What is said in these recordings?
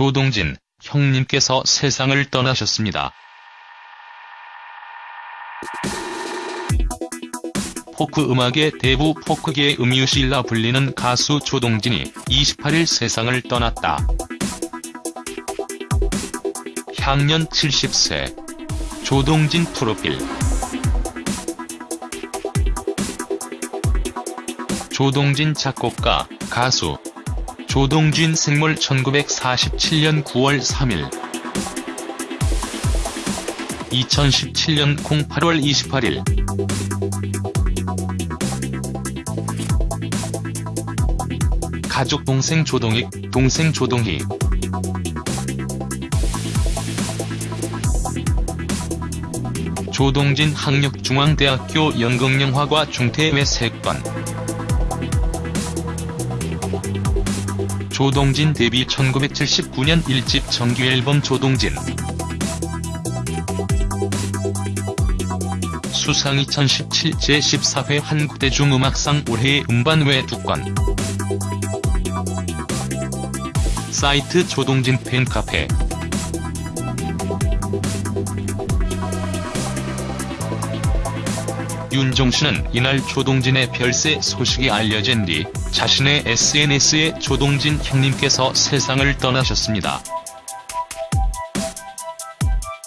조동진, 형님께서 세상을 떠나셨습니다. 포크 음악의 대부 포크계의 음유실라 불리는 가수 조동진이 28일 세상을 떠났다. 향년 70세. 조동진 프로필 조동진 작곡가, 가수 조동진 생물 1947년 9월 3일. 2017년 08월 28일. 가족 동생 조동익, 동생 조동희. 조동진 학력중앙대학교 연극영화과 중퇴외 3건 조동진 데뷔 1979년 1집 정규앨범 조동진. 수상 2017 제14회 한국대중음악상 올해의 음반외 2건 사이트 조동진 팬카페 윤종신은 이날 조동진의 별세 소식이 알려진 뒤 자신의 SNS에 조동진 형님께서 세상을 떠나셨습니다.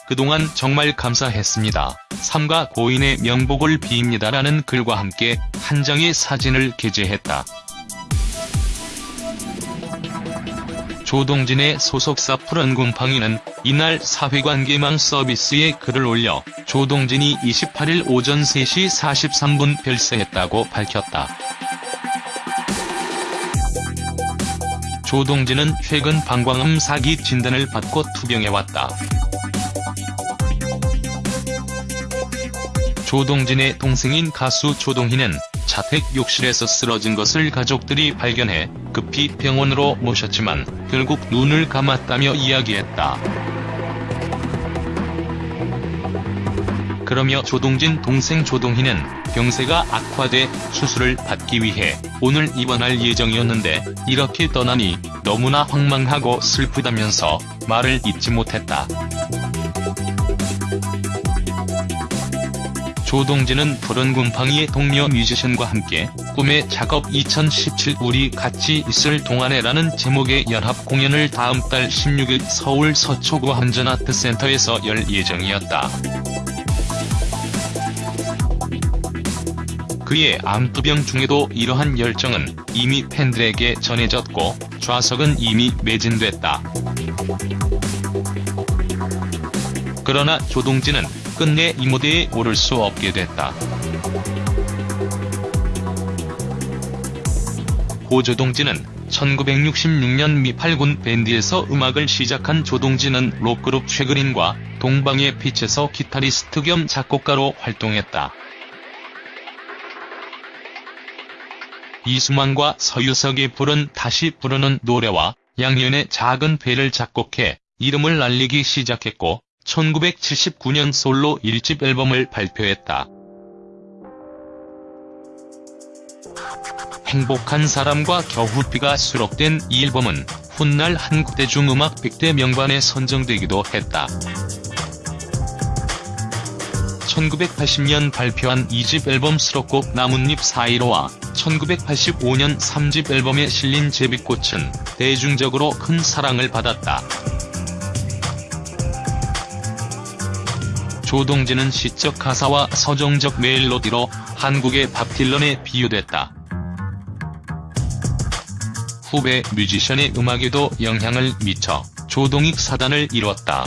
그동안 정말 감사했습니다. 삼가 고인의 명복을 빕니다라는 글과 함께 한 장의 사진을 게재했다. 조동진의 소속사 푸른곰팡이는 이날 사회관계망 서비스에 글을 올려 조동진이 28일 오전 3시 43분 별세했다고 밝혔다. 조동진은 최근 방광암 사기 진단을 받고 투병해왔다. 조동진의 동생인 가수 조동희는 자택 욕실에서 쓰러진 것을 가족들이 발견해 급히 병원으로 모셨지만 결국 눈을 감았다며 이야기했다. 그러며 조동진 동생 조동희는 병세가 악화돼 수술을 받기 위해 오늘 입원할 예정이었는데 이렇게 떠나니 너무나 황망하고 슬프다면서 말을 잇지 못했다. 조동진은 푸른 곰팡이의 동료 뮤지션과 함께 꿈의 작업 2017 우리 같이 있을 동안에라는 제목의 연합 공연을 다음 달 16일 서울 서초구 한전아트센터에서 열 예정이었다. 그의 암투병 중에도 이러한 열정은 이미 팬들에게 전해졌고 좌석은 이미 매진됐다. 그러나 조동진은 끝내 이 무대에 오를 수 없게 됐다. 고조동진은 1966년 미팔군 밴드에서 음악을 시작한 조동진은 록그룹 최그린과 동방의 빛에서 기타리스트 겸 작곡가로 활동했다. 이수만과 서유석이 부른 다시 부르는 노래와 양현의 작은 배를 작곡해 이름을 날리기 시작했고 1979년 솔로 1집 앨범을 발표했다. 행복한 사람과 겨울비가 수록된 이 앨범은 훗날 한국대중음악 100대 명반에 선정되기도 했다. 1980년 발표한 2집 앨범 수록곡 나뭇잎 사이로와 1985년 3집 앨범에 실린 제비꽃은 대중적으로 큰 사랑을 받았다. 조동진은 시적 가사와 서정적 멜로디로 한국의 밥 딜런에 비유됐다. 후배 뮤지션의 음악에도 영향을 미쳐 조동익 사단을 이뤘다.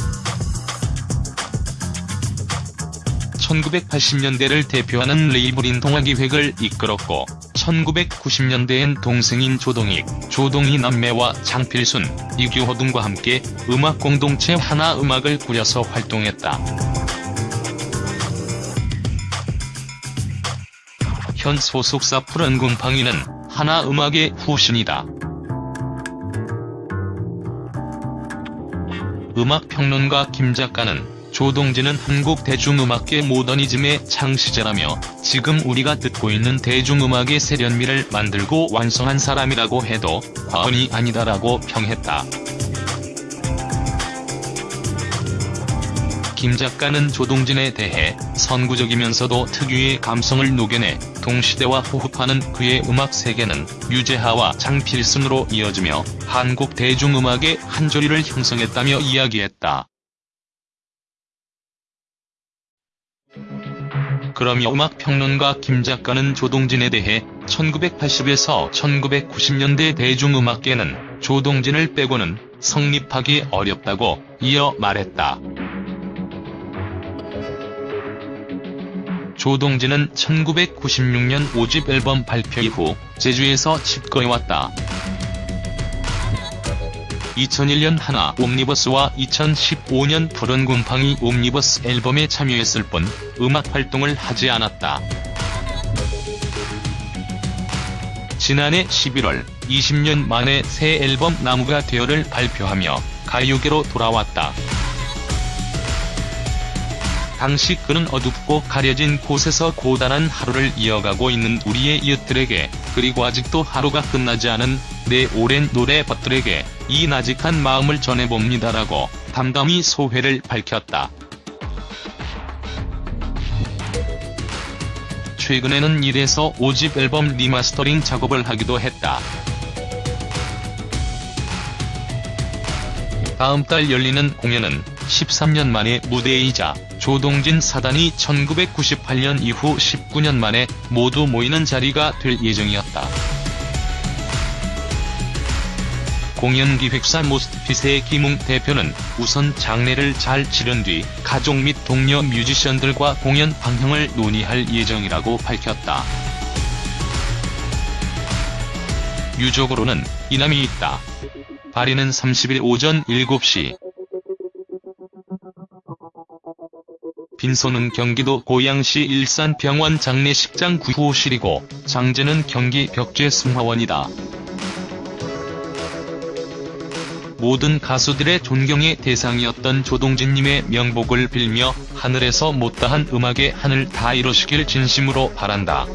1980년대를 대표하는 레이블인 동아기획을 이끌었고 1990년대엔 동생인 조동익, 조동희 남매와 장필순, 이규호 등과 함께 음악 공동체 하나 음악을 꾸려서 활동했다. 현 소속사 푸른 곰팡이는 하나음악의 후신이다. 음악평론가 김 작가는 조동진은 한국 대중음악계 모더니즘의 창시자라며 지금 우리가 듣고 있는 대중음악의 세련미를 만들고 완성한 사람이라고 해도 과언이 아니다라고 평했다. 김 작가는 조동진에 대해 선구적이면서도 특유의 감성을 녹여내 동시대와 호흡하는 그의 음악 세계는 유재하와 장필순으로 이어지며 한국 대중음악의 한 조리를 형성했다며 이야기했다. 그러며 음악평론가 김 작가는 조동진에 대해 1980에서 1990년대 대중음악계는 조동진을 빼고는 성립하기 어렵다고 이어 말했다. 조동진은 1996년 5집 앨범 발표 이후 제주에서 집거해왔다. 2001년 하나 옴니버스와 2015년 푸른 곰팡이 옴니버스 앨범에 참여했을 뿐 음악 활동을 하지 않았다. 지난해 11월 20년 만에 새 앨범 나무가 되어를 발표하며 가요계로 돌아왔다. 당시 그는 어둡고 가려진 곳에서 고단한 하루를 이어가고 있는 우리의 이웃들에게 그리고 아직도 하루가 끝나지 않은 내 오랜 노래벗들에게 이 나직한 마음을 전해봅니다라고 담담히 소회를 밝혔다. 최근에는 1에서 5집 앨범 리마스터링 작업을 하기도 했다. 다음 달 열리는 공연은 13년 만의 무대이자 조동진 사단이 1998년 이후 19년 만에 모두 모이는 자리가 될 예정이었다. 공연기획사 모스트핏의 김웅 대표는 우선 장례를 잘 치른 뒤 가족 및 동료 뮤지션들과 공연 방향을 논의할 예정이라고 밝혔다. 유족으로는 이남이 있다. 발인은 30일 오전 7시. 빈소는 경기도 고양시 일산병원 장례식장 구호실이고 장제는 경기 벽제 승화원이다. 모든 가수들의 존경의 대상이었던 조동진님의 명복을 빌며 하늘에서 못다한 음악의 하늘 다 이루시길 진심으로 바란다.